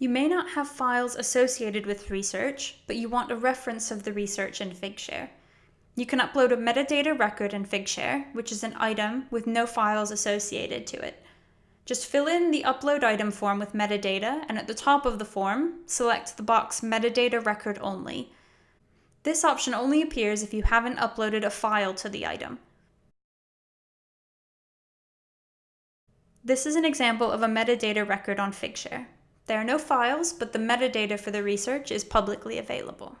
You may not have files associated with research, but you want a reference of the research in Figshare. You can upload a metadata record in Figshare, which is an item with no files associated to it. Just fill in the upload item form with metadata, and at the top of the form, select the box Metadata Record Only. This option only appears if you haven't uploaded a file to the item. This is an example of a metadata record on Figshare. There are no files, but the metadata for the research is publicly available.